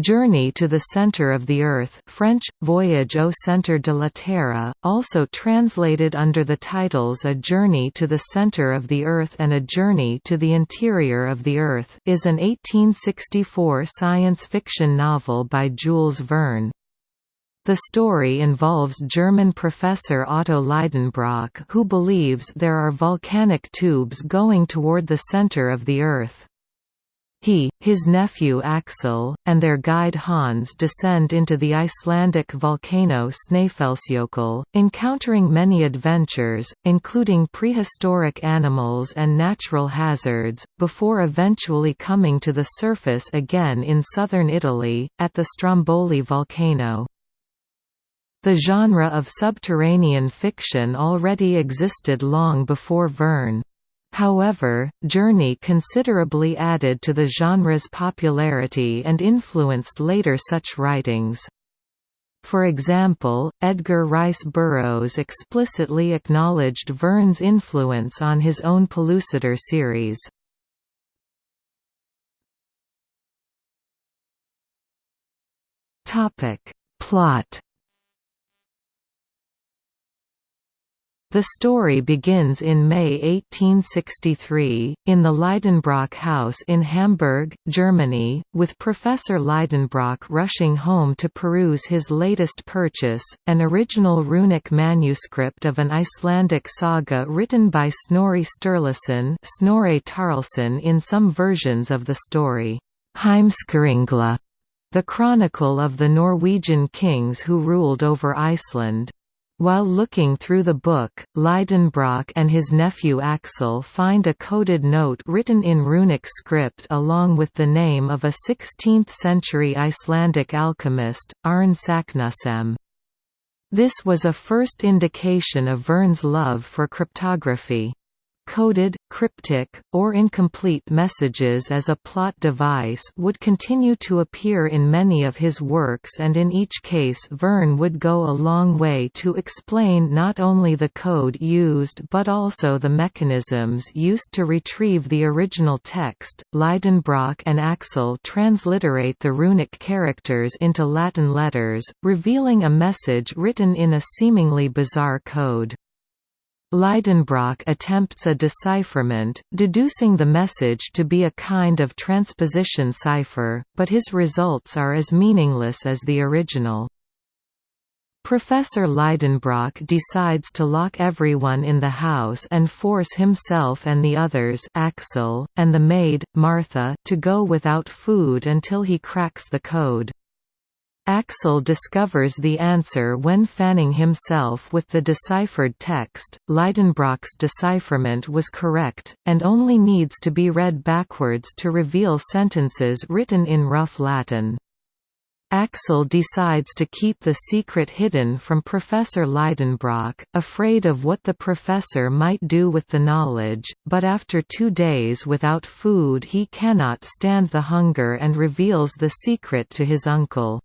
Journey to the Center of the Earth French, Voyage au centre de la Terre, also translated under the titles A Journey to the Center of the Earth and A Journey to the Interior of the Earth is an 1864 science fiction novel by Jules Verne. The story involves German professor Otto Leidenbrock who believes there are volcanic tubes going toward the center of the Earth. He, his nephew Axel, and their guide Hans descend into the Icelandic volcano Snæfellsjökull, encountering many adventures, including prehistoric animals and natural hazards, before eventually coming to the surface again in southern Italy, at the Stromboli volcano. The genre of subterranean fiction already existed long before Verne. However, Journey considerably added to the genre's popularity and influenced later such writings. For example, Edgar Rice Burroughs explicitly acknowledged Verne's influence on his own Pellucidar series. Plot The story begins in May 1863, in the Leidenbrock house in Hamburg, Germany, with Professor Leidenbrock rushing home to peruse his latest purchase, an original runic manuscript of an Icelandic saga written by Snorri Sturluson Snorre Tarlson in some versions of the story, Heimskringla, the chronicle of the Norwegian kings who ruled over Iceland. While looking through the book, Leidenbrock and his nephew Axel find a coded note written in runic script along with the name of a 16th-century Icelandic alchemist, Arn Saknussemm. This was a first indication of Verne's love for cryptography coded, cryptic, or incomplete messages as a plot device would continue to appear in many of his works and in each case Verne would go a long way to explain not only the code used but also the mechanisms used to retrieve the original text. Leidenbrock and Axel transliterate the runic characters into Latin letters, revealing a message written in a seemingly bizarre code. Leidenbrock attempts a decipherment, deducing the message to be a kind of transposition cipher, but his results are as meaningless as the original. Professor Leidenbrock decides to lock everyone in the house and force himself and the others Axel, and the maid, Martha to go without food until he cracks the code. Axel discovers the answer when fanning himself with the deciphered text. Leidenbrock's decipherment was correct, and only needs to be read backwards to reveal sentences written in rough Latin. Axel decides to keep the secret hidden from Professor Leidenbrock, afraid of what the professor might do with the knowledge, but after two days without food he cannot stand the hunger and reveals the secret to his uncle.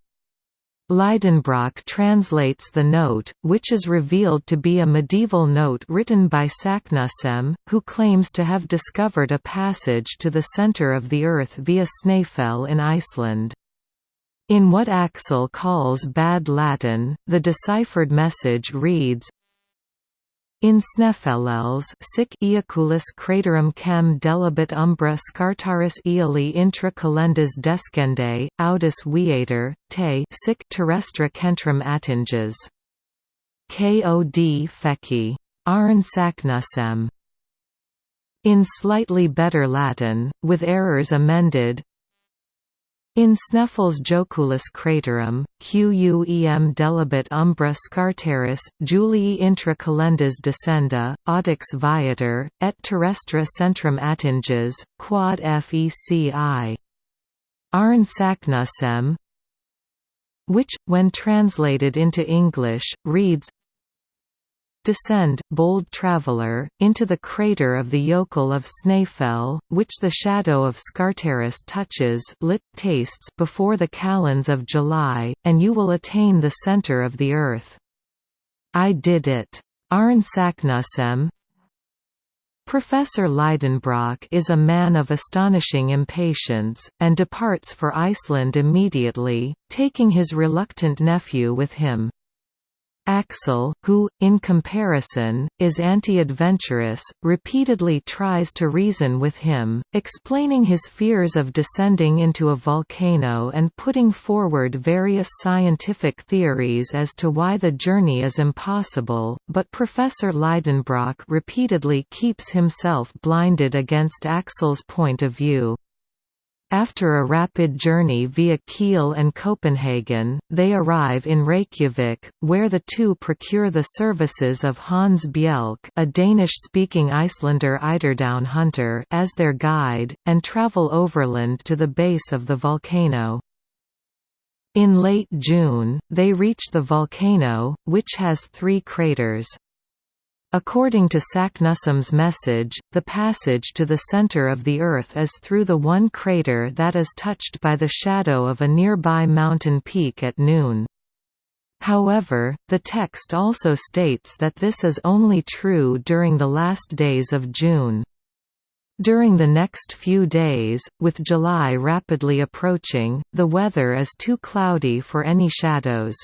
Leidenbrock translates the note, which is revealed to be a medieval note written by Saknussemm, who claims to have discovered a passage to the center of the Earth via Snæfell in Iceland. In what Axel calls bad Latin, the deciphered message reads, in Snæfellsnes sic Eaculus craterum cam delibit umbra scartaris eoli intra calendas descende, audis viator, te sic terrestra centrum attinges. Kod feci. Arn Saknussemm. In slightly better Latin, with errors amended, in Sneffels joculus craterum, quem delibit umbra scartaris, Julii intra calendas descenda, audix viator, et terrestra centrum attinges, quod feci. Arn Saknussemm which, when translated into English, reads Descend, bold traveller, into the crater of the yokel of Snæfell, which the shadow of Scartaris touches lit tastes before the kalends of July, and you will attain the center of the earth. I did it. Arn Saknussemm Professor Lidenbrock is a man of astonishing impatience, and departs for Iceland immediately, taking his reluctant nephew with him. Axel, who, in comparison, is anti-adventurous, repeatedly tries to reason with him, explaining his fears of descending into a volcano and putting forward various scientific theories as to why the journey is impossible, but Professor Leidenbrock repeatedly keeps himself blinded against Axel's point of view. After a rapid journey via Kiel and Copenhagen, they arrive in Reykjavik, where the two procure the services of Hans Bjelk a Danish-speaking Icelander Eiderdown hunter as their guide, and travel overland to the base of the volcano. In late June, they reach the volcano, which has three craters. According to Saknussemm's message, the passage to the center of the Earth is through the one crater that is touched by the shadow of a nearby mountain peak at noon. However, the text also states that this is only true during the last days of June. During the next few days, with July rapidly approaching, the weather is too cloudy for any shadows.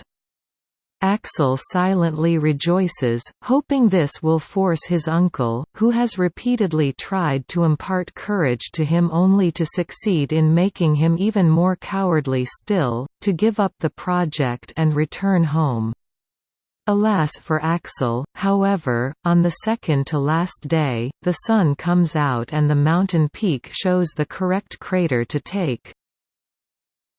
Axel silently rejoices, hoping this will force his uncle, who has repeatedly tried to impart courage to him only to succeed in making him even more cowardly still, to give up the project and return home. Alas for Axel, however, on the second to last day, the sun comes out and the mountain peak shows the correct crater to take.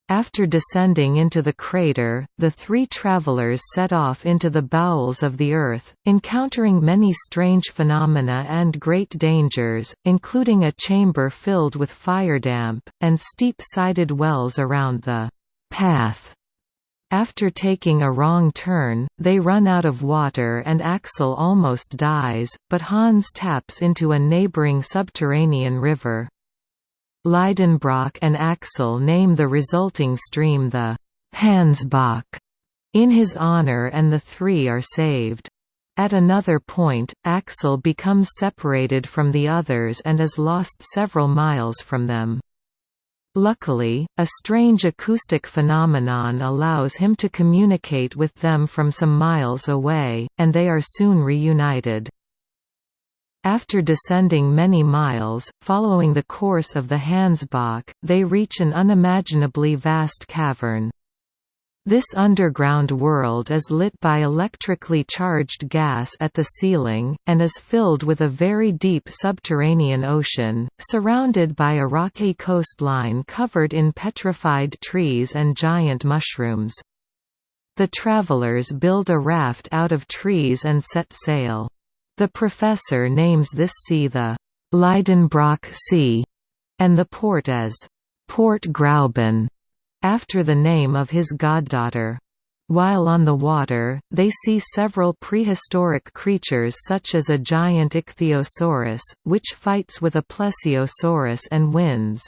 After descending into the crater, the three travelers set off into the bowels of the Earth, encountering many strange phenomena and great dangers, including a chamber filled with fire damp, and steep-sided wells around the path. After taking a wrong turn, they run out of water and Axel almost dies, but Hans taps into a neighboring subterranean river. Lidenbrock and Axel name the resulting stream the Hansbach in his honor and the three are saved. At another point, Axel becomes separated from the others and is lost several miles from them. Luckily, a strange acoustic phenomenon allows him to communicate with them from some miles away, and they are soon reunited. After descending many miles, following the course of the Hansbach, they reach an unimaginably vast cavern. This underground world is lit by electrically charged gas at the ceiling, and is filled with a very deep subterranean ocean, surrounded by a rocky coastline covered in petrified trees and giant mushrooms. The travelers build a raft out of trees and set sail. The professor names this sea the Lidenbrock Sea, and the port as Port Grauben, after the name of his goddaughter. While on the water, they see several prehistoric creatures such as a giant ichthyosaurus, which fights with a plesiosaurus and wins.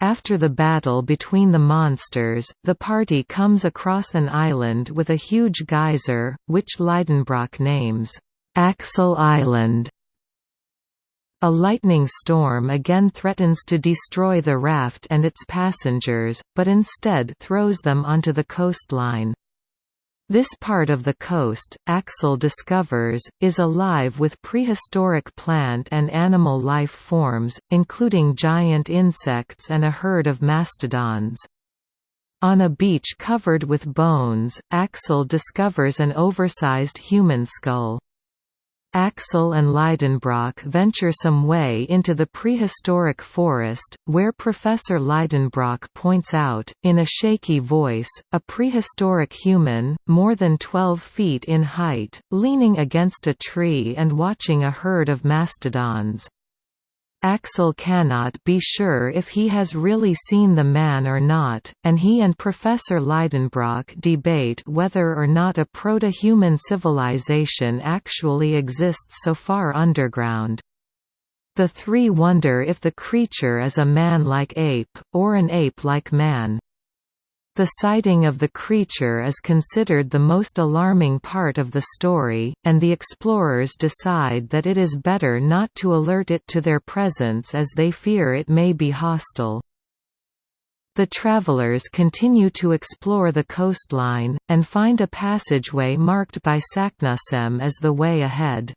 After the battle between the monsters, the party comes across an island with a huge geyser, which Lidenbrock names Axel Island. A lightning storm again threatens to destroy the raft and its passengers, but instead throws them onto the coastline. This part of the coast, Axel discovers, is alive with prehistoric plant and animal life forms, including giant insects and a herd of mastodons. On a beach covered with bones, Axel discovers an oversized human skull. Axel and Leidenbrock venture some way into the prehistoric forest, where Professor Leidenbrock points out, in a shaky voice, a prehistoric human, more than 12 feet in height, leaning against a tree and watching a herd of mastodons. Axel cannot be sure if he has really seen the man or not, and he and Professor Leidenbrock debate whether or not a proto-human civilization actually exists so far underground. The three wonder if the creature is a man-like ape, or an ape-like man. The sighting of the creature is considered the most alarming part of the story, and the explorers decide that it is better not to alert it to their presence as they fear it may be hostile. The travelers continue to explore the coastline, and find a passageway marked by Saknussemm as the way ahead.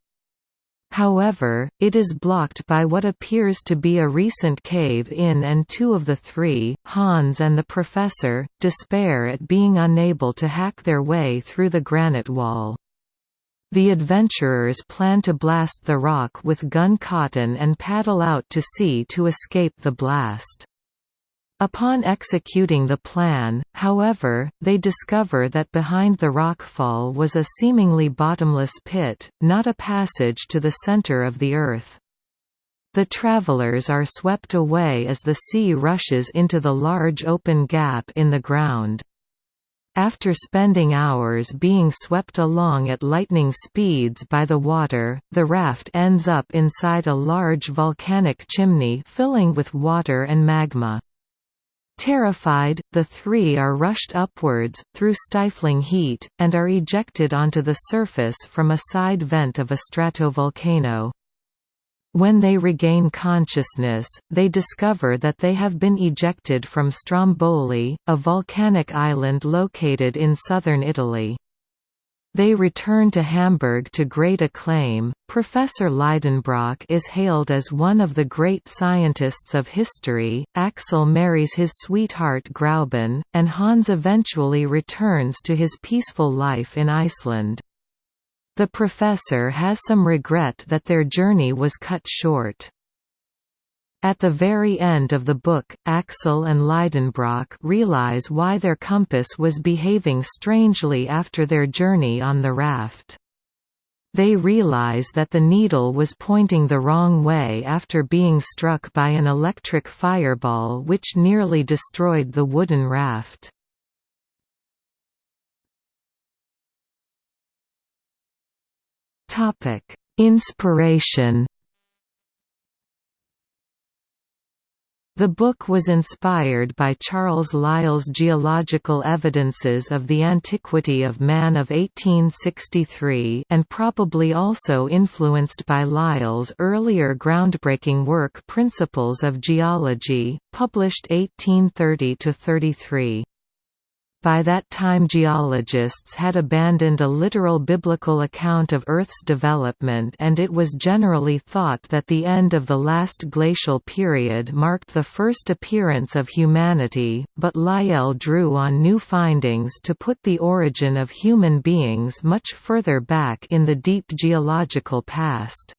However, it is blocked by what appears to be a recent cave-in and two of the three, Hans and the Professor, despair at being unable to hack their way through the granite wall. The adventurers plan to blast the rock with gun cotton and paddle out to sea to escape the blast. Upon executing the plan, however, they discover that behind the rockfall was a seemingly bottomless pit, not a passage to the center of the Earth. The travelers are swept away as the sea rushes into the large open gap in the ground. After spending hours being swept along at lightning speeds by the water, the raft ends up inside a large volcanic chimney filling with water and magma. Terrified, the three are rushed upwards, through stifling heat, and are ejected onto the surface from a side vent of a stratovolcano. When they regain consciousness, they discover that they have been ejected from Stromboli, a volcanic island located in southern Italy. They return to Hamburg to great acclaim. Professor Liedenbrock is hailed as one of the great scientists of history. Axel marries his sweetheart Grauben, and Hans eventually returns to his peaceful life in Iceland. The professor has some regret that their journey was cut short. At the very end of the book, Axel and Liedenbrock realize why their compass was behaving strangely after their journey on the raft. They realize that the needle was pointing the wrong way after being struck by an electric fireball which nearly destroyed the wooden raft. Inspiration The book was inspired by Charles Lyell's Geological Evidences of the Antiquity of Man of 1863 and probably also influenced by Lyell's earlier groundbreaking work Principles of Geology, published 1830–33. By that time geologists had abandoned a literal biblical account of Earth's development and it was generally thought that the end of the last glacial period marked the first appearance of humanity, but Lyell drew on new findings to put the origin of human beings much further back in the deep geological past.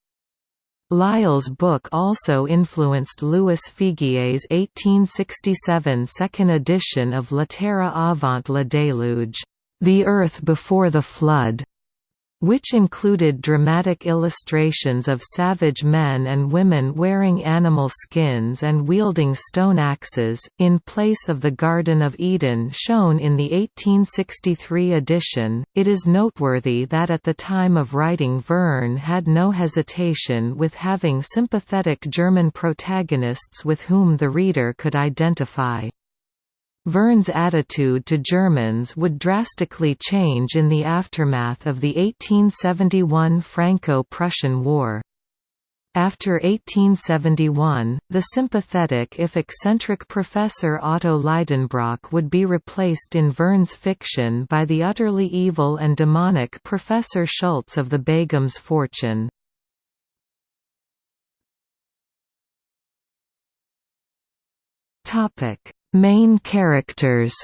Lyell's book also influenced Louis Figuier's 1867 second edition of La Terre avant le déluge, The Earth Before the Flood, which included dramatic illustrations of savage men and women wearing animal skins and wielding stone axes, in place of the Garden of Eden shown in the 1863 edition. It is noteworthy that at the time of writing Verne had no hesitation with having sympathetic German protagonists with whom the reader could identify. Verne's attitude to Germans would drastically change in the aftermath of the 1871 Franco-Prussian War. After 1871, the sympathetic if eccentric Professor Otto Leidenbrock would be replaced in Verne's fiction by the utterly evil and demonic Professor Schultz of the Begum's Fortune. Topic Main characters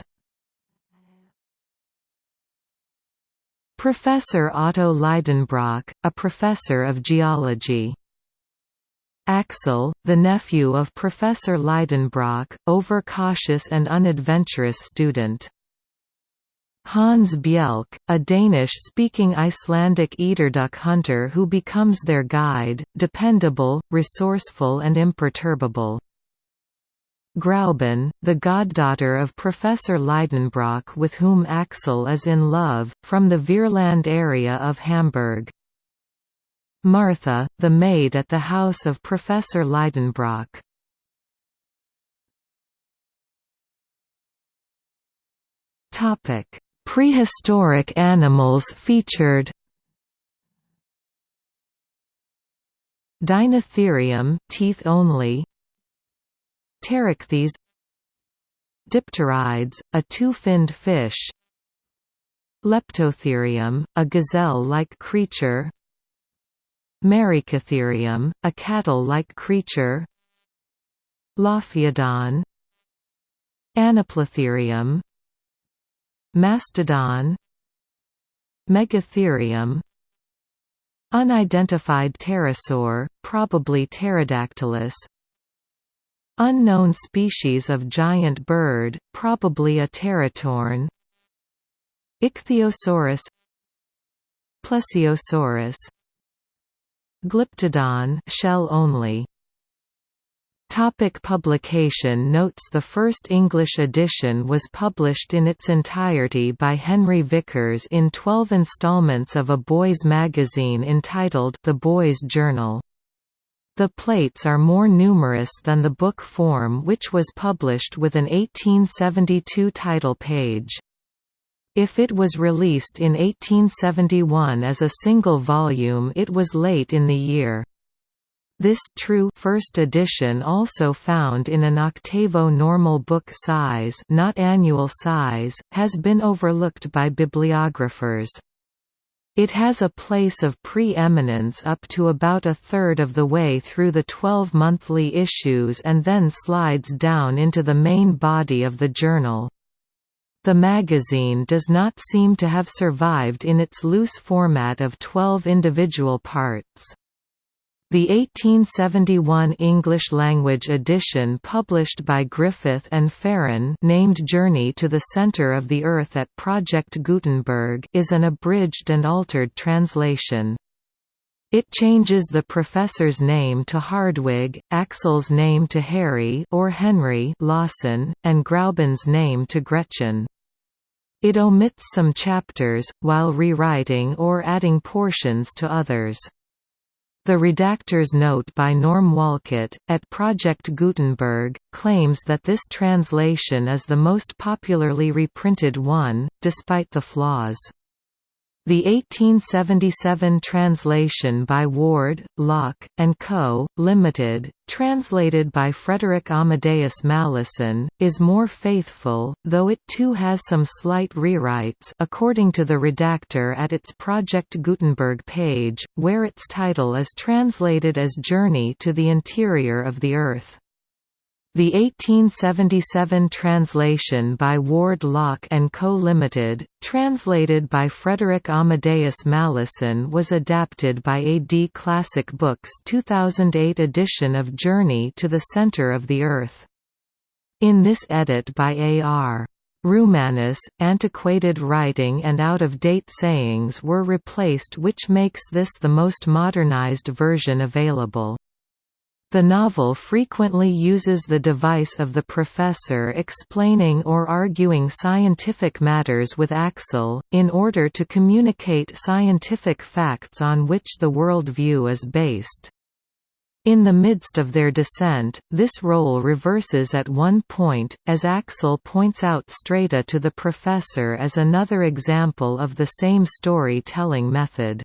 Professor Otto Leidenbrock, a professor of geology. Axel, the nephew of Professor Leidenbrock, overcautious and unadventurous student. Hans Bjelk, a Danish-speaking Icelandic eiderduck hunter who becomes their guide, dependable, resourceful and imperturbable. Grauben, the goddaughter of Professor Leidenbrock with whom Axel is in love, from the Vierland area of Hamburg. Martha, the maid at the house of Professor Leidenbrock. Prehistoric animals featured Dinotherium teeth only Pterichthys Dipterides, a two-finned fish Leptotherium, a gazelle-like creature Merycotherium, a cattle-like creature Lophiodon Anoplotherium Mastodon Megatherium Unidentified pterosaur, probably Pterodactylus Unknown species of giant bird, probably a teratorn Ichthyosaurus. Plesiosaurus. Glyptodon shell only. Topic publication notes The first English edition was published in its entirety by Henry Vickers in 12 installments of a boys' magazine entitled The Boys' Journal. The plates are more numerous than the book form which was published with an 1872 title page. If it was released in 1871 as a single volume it was late in the year. This true first edition also found in an octavo normal book size not annual size, has been overlooked by bibliographers. It has a place of pre-eminence up to about a third of the way through the 12 monthly issues and then slides down into the main body of the journal. The magazine does not seem to have survived in its loose format of 12 individual parts. The 1871 English-language edition published by Griffith and Farren named Journey to the Center of the Earth at Project Gutenberg is an abridged and altered translation. It changes the professor's name to Hardwigg, Axel's name to Harry or Henry Lawson, and Grauben's name to Gretchen. It omits some chapters, while rewriting or adding portions to others. The redactor's note by Norm Wolcott, at Project Gutenberg, claims that this translation is the most popularly reprinted one, despite the flaws. The 1877 translation by Ward, Locke, and Co., Limited, translated by Frederick Amadeus Malleson, is more faithful, though it too has some slight rewrites according to the redactor at its Project Gutenberg page, where its title is translated as Journey to the Interior of the Earth. The 1877 translation by Ward Lock and Co. Limited, translated by Frederick Amadeus Malleson was adapted by AD Classic Books' 2008 edition of Journey to the Center of the Earth. In this edit by A.R. Roumanis, antiquated writing and out-of-date sayings were replaced which makes this the most modernized version available. The novel frequently uses the device of the professor explaining or arguing scientific matters with Axel, in order to communicate scientific facts on which the world view is based. In the midst of their descent, this role reverses at one point, as Axel points out Strata to the professor as another example of the same story-telling method.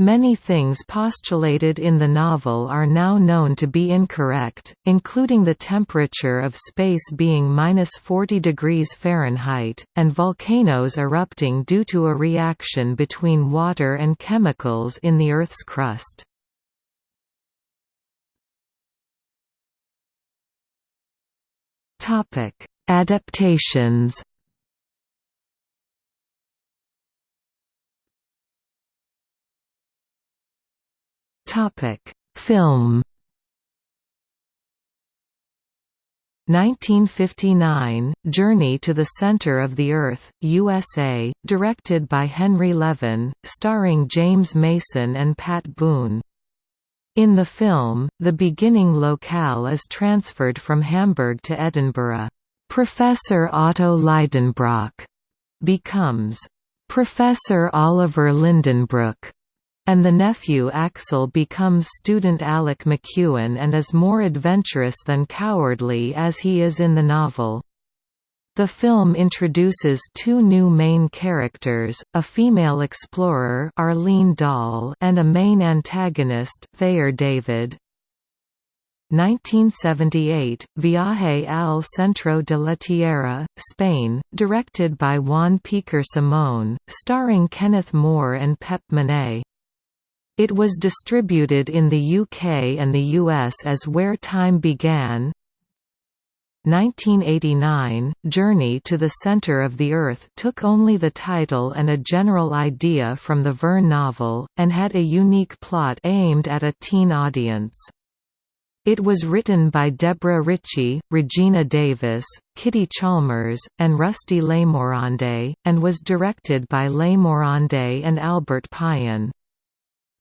Many things postulated in the novel are now known to be incorrect, including the temperature of space being minus 40 degrees Fahrenheit, and volcanoes erupting due to a reaction between water and chemicals in the Earth's crust. Adaptations Topic: Film 1959, Journey to the Center of the Earth, USA, directed by Henry Levin, starring James Mason and Pat Boone. In the film, the beginning locale is transferred from Hamburg to Edinburgh. Professor Otto Lidenbrock becomes Professor Oliver Lindenbrook and the nephew Axel becomes student Alec McEwen and is more adventurous than cowardly as he is in the novel. The film introduces two new main characters, a female explorer Arlene Dahl and a main antagonist Thayer David. 1978, Viaje al Centro de la Tierra, Spain, directed by Juan Piquer Simón, starring Kenneth More and Pep Munné. It was distributed in the UK and the US as Where Time Began, 1989, Journey to the Center of the Earth took only the title and a general idea from the Verne novel, and had a unique plot aimed at a teen audience. It was written by Deborah Ritchie, Regina Davis, Kitty Chalmers, and Rusty Lemorande, and was directed by Lemorande and Albert Pyun.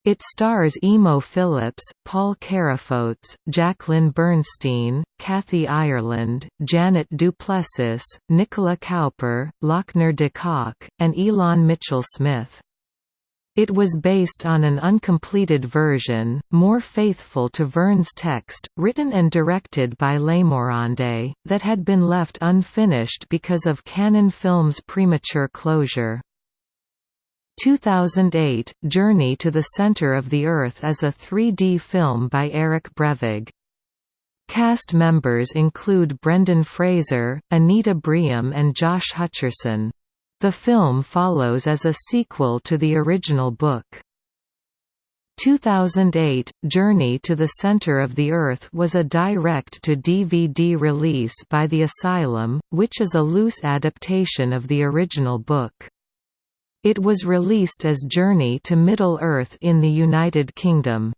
It stars Emo Phillips, Paul Carafotes, Jacqueline Bernstein, Kathy Ireland, Janet Duplessis, Nicola Cowper, Lochner de Kock, and Ilan Mitchell Smith. It was based on an uncompleted version, more faithful to Verne's text, written and directed by Lemorande, that had been left unfinished because of Cannon Films' premature closure. 2008, Journey to the Center of the Earth is a 3D film by Eric Brevig. Cast members include Brendan Fraser, Anita Briem and Josh Hutcherson. The film follows as a sequel to the original book. 2008, Journey to the Center of the Earth was a direct-to-DVD release by The Asylum, which is a loose adaptation of the original book. It was released as Journey to Middle-earth in the United Kingdom.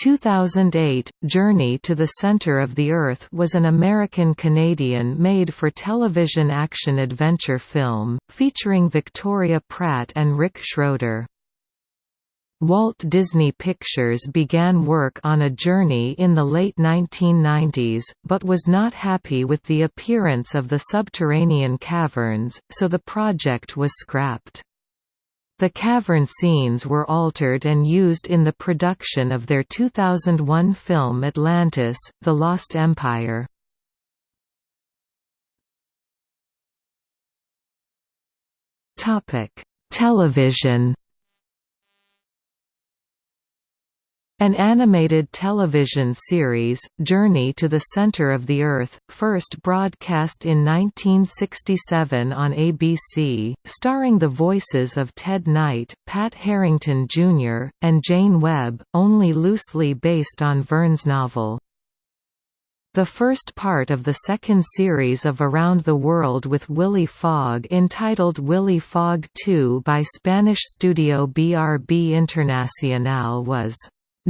2008, Journey to the Center of the Earth was an American-Canadian made-for-television action-adventure film, featuring Victoria Pratt and Rick Schroder. Walt Disney Pictures began work on a journey in the late 1990s, but was not happy with the appearance of the subterranean caverns, so the project was scrapped. The cavern scenes were altered and used in the production of their 2001 film Atlantis, The Lost Empire. Television An animated television series, Journey to the Center of the Earth, first broadcast in 1967 on ABC, starring the voices of Ted Knight, Pat Harrington Jr., and Jane Webb, only loosely based on Verne's novel. The first part of the second series of Around the World with Willy Fogg entitled Willy Fogg 2 by Spanish studio BRB Internacional was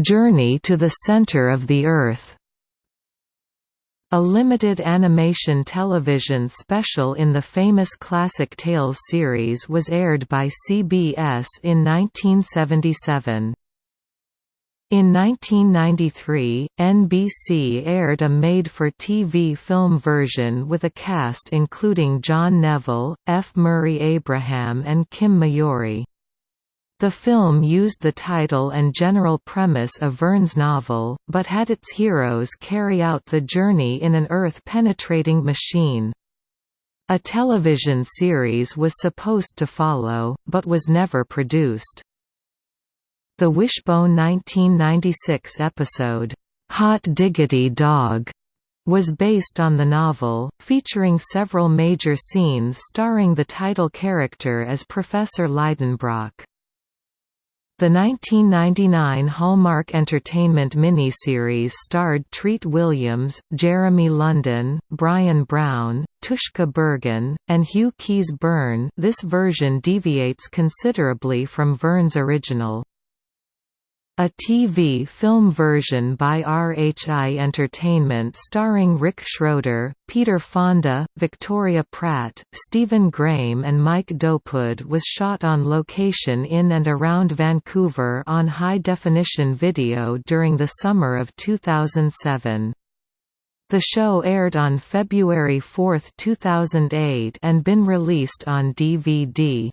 Journey to the Center of the Earth a limited animation television special in the famous Classic Tales series was aired by CBS in 1977. In 1993, NBC aired a made-for-TV film version with a cast including John Neville, F. Murray Abraham and Kim Miyori. The film used the title and general premise of Verne's novel, but had its heroes carry out the journey in an Earth-penetrating machine. A television series was supposed to follow, but was never produced. The Wishbone 1996 episode, "'Hot Diggity Dog' was based on the novel, featuring several major scenes starring the title character as Professor Lidenbrock. The 1999 Hallmark Entertainment miniseries starred Treat Williams, Jeremy London, Bryan Brown, Tushka Bergen, and Hugh Keays-Byrne this version deviates considerably from Verne's original. A TV film version by RHI Entertainment starring Rick Schroeder, Peter Fonda, Victoria Pratt, Stephen Graham and Mike Dopud was shot on location in and around Vancouver on high-definition video during the summer of 2007. The show aired on February 4, 2008 and been released on DVD.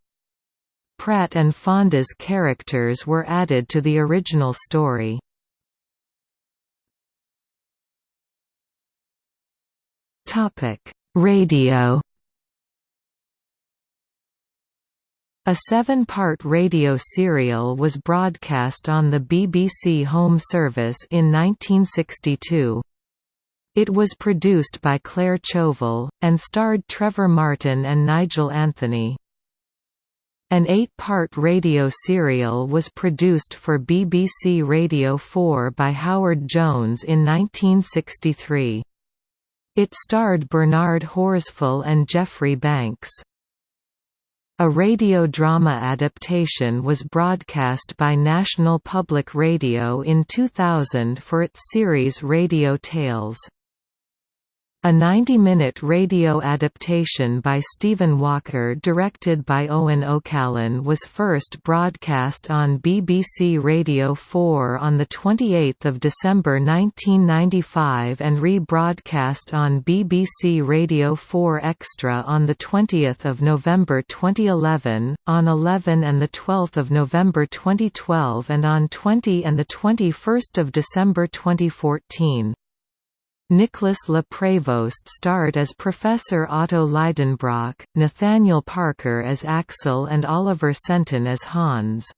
Pratt and Fonda's characters were added to the original story. Radio A seven-part radio serial was broadcast on the BBC Home Service in 1962. It was produced by Claire Chauvel, and starred Trevor Martin and Nigel Anthony. An eight-part radio serial was produced for BBC Radio 4 by Howard Jones in 1963. It starred Bernard Horsfall and Geoffrey Banks. A radio drama adaptation was broadcast by National Public Radio in 2000 for its series Radio Tales. A 90-minute radio adaptation by Stephen Walker directed by Owen O'Callaghan was first broadcast on BBC Radio 4 on 28 December 1995 and rebroadcast on BBC Radio 4 Extra on 20 November 2011, on 11 and 12 November 2012 and on 20 and 21 December 2014. Nicholas Le Prévost starred as Professor Otto Leidenbrock, Nathaniel Parker as Axel and Oliver Senton as Hans.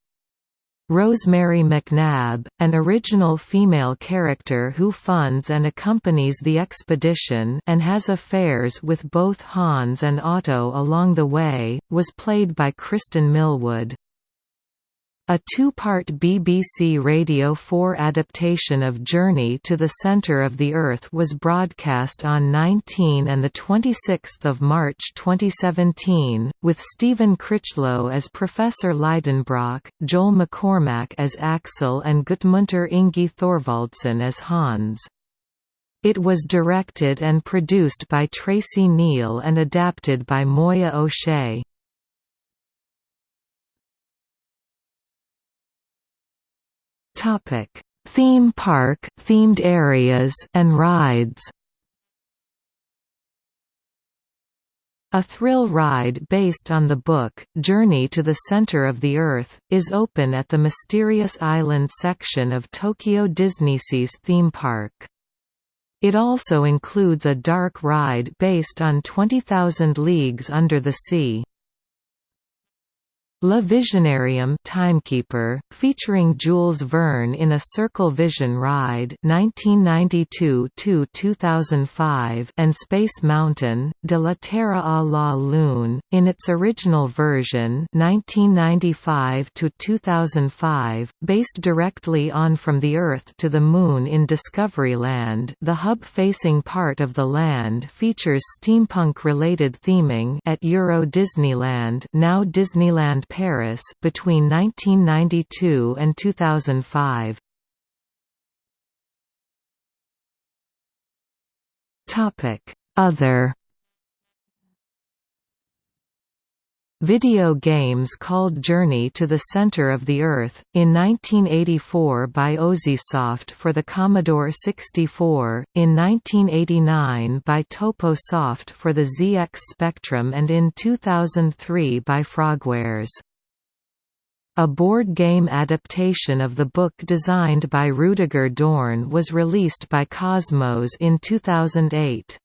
Rosemary McNabb, an original female character who funds and accompanies the expedition and has affairs with both Hans and Otto along the way, was played by Kristin Milward. A two-part BBC Radio 4 adaptation of Journey to the Centre of the Earth was broadcast on 19 and 26 March 2017, with Stephen Critchlow as Professor Leidenbrock, Joel McCormack as Axel and Gudmundur Ingi Thorvaldsen as Hans. It was directed and produced by Tracy Neal and adapted by Moya O'Shea. Topic: Theme park, themed areas, and rides. A thrill ride based on the book, Journey to the Center of the Earth, is open at the Mysterious Island section of Tokyo DisneySea's theme park. It also includes a dark ride based on 20,000 Leagues Under the Sea. Le Visionarium Timekeeper, featuring Jules Verne in a Circle Vision ride 1992–2005 and Space Mountain, De la Terre à la Lune, in its original version 1995–2005, based directly on From the Earth to the Moon in Discoveryland the hub-facing part of the land features steampunk-related theming at Euro Disneyland now Disneyland Paris between 1992 and 2005. Topic: Other Video games called Journey to the Center of the Earth, in 1984 by Ozisoft for the Commodore 64, in 1989 by Topo-Soft for the ZX Spectrum and in 2003 by Frogwares. A board game adaptation of the book designed by Rudiger Dorn was released by Kosmos in 2008.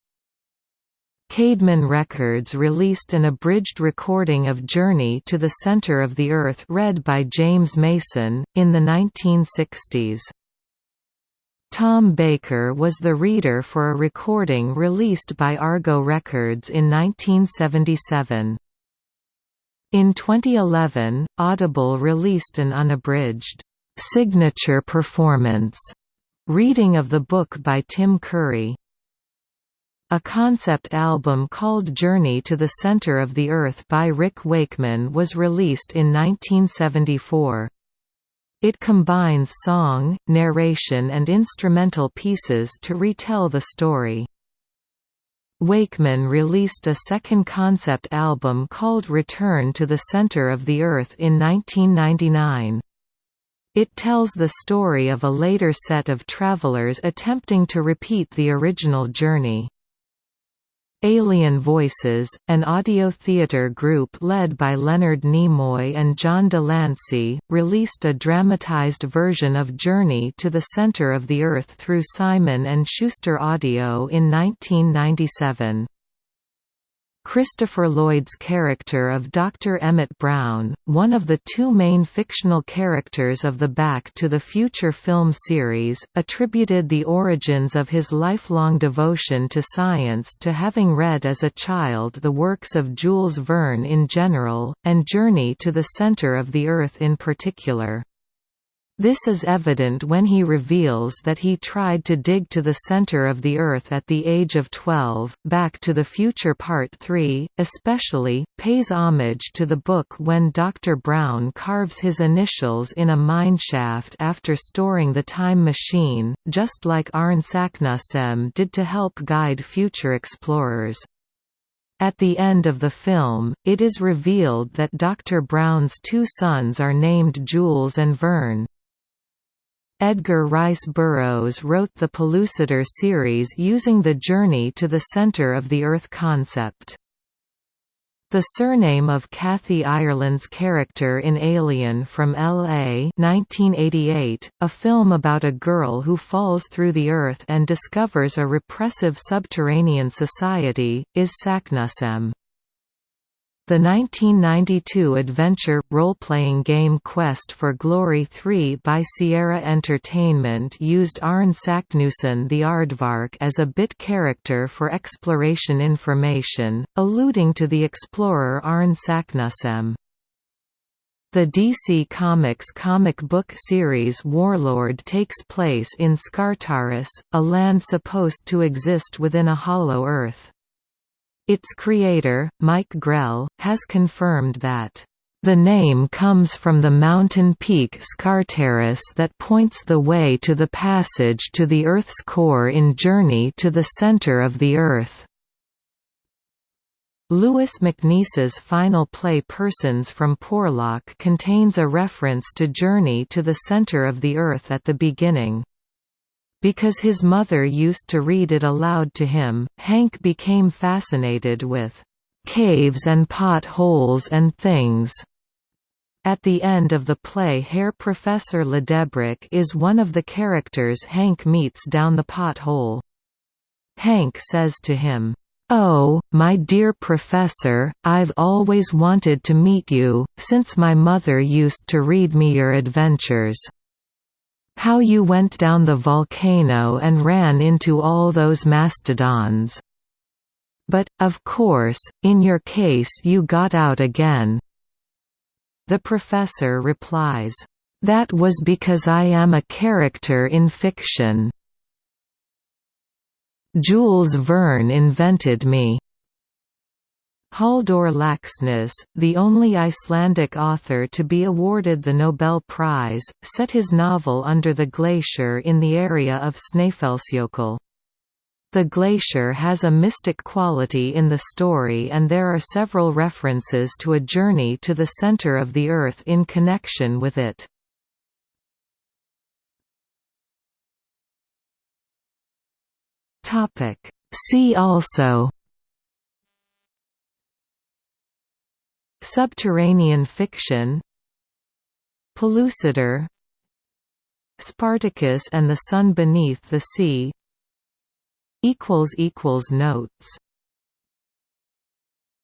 Caedmon Records released an abridged recording of Journey to the Center of the Earth read by James Mason, in the 1960s. Tom Baker was the reader for a recording released by Argo Records in 1977. In 2011, Audible released an unabridged, "'signature performance' reading of the book by Tim Curry. A concept album called Journey to the Center of the Earth by Rick Wakeman was released in 1974. It combines song, narration and instrumental pieces to retell the story. Wakeman released a second concept album called Return to the Center of the Earth in 1999. It tells the story of a later set of travelers attempting to repeat the original journey. Alien Voices, an audio theatre group led by Leonard Nimoy and John de Lancie, released a dramatized version of Journey to the Center of the Earth through Simon & Schuster Audio in 1997. Christopher Lloyd's character of Dr. Emmett Brown, one of the two main fictional characters of the Back to the Future film series, attributed the origins of his lifelong devotion to science to having read as a child the works of Jules Verne in general, and Journey to the Center of the Earth in particular. This is evident when he reveals that he tried to dig to the center of the Earth at the age of 12. Back to the Future Part 3, especially, pays homage to the book when Dr. Brown carves his initials in a mineshaft after storing the time machine, just like Arne Saknussemm did to help guide future explorers. At the end of the film, it is revealed that Dr. Brown's two sons are named Jules and Verne. Edgar Rice Burroughs wrote the Pellucidar series using the journey to the center of the Earth concept. The surname of Kathy Ireland's character in Alien from L.A. 1988, a film about a girl who falls through the Earth and discovers a repressive subterranean society, is Saknussemm. The 1992 adventure, role-playing game Quest for Glory 3 by Sierra Entertainment used Arne Saknussemm the Aardvark as a bit character for exploration information, alluding to the explorer Arne Saknussemm. The DC Comics comic book series Warlord takes place in Skartaris, a land supposed to exist within a hollow Earth. Its creator, Mike Grell, has confirmed that the name comes from the mountain peak Skartaris that points the way to the passage to the Earth's core in Journey to the Center of the Earth. Louis MacNeice's final play Persons from Porlock contains a reference to Journey to the Center of the Earth at the beginning. Because his mother used to read it aloud to him, Hank became fascinated with caves and potholes and things. At the end of the play Herr Professor Lidenbrock is one of the characters Hank meets down the pothole. Hank says to him, "'Oh, my dear Professor, I've always wanted to meet you, since my mother used to read me your adventures.' How you went down the volcano and ran into all those mastodons. But, of course, in your case you got out again." The professor replies, "That was because I am a character in fiction. Jules Verne invented me." Halldór Laxness, the only Icelandic author to be awarded the Nobel Prize, set his novel under the glacier in the area of Snæfellsjökull. The glacier has a mystic quality in the story and there are several references to a journey to the center of the Earth in connection with it. See also Subterranean fiction Pellucidar Spartacus and the Sun Beneath the Sea Notes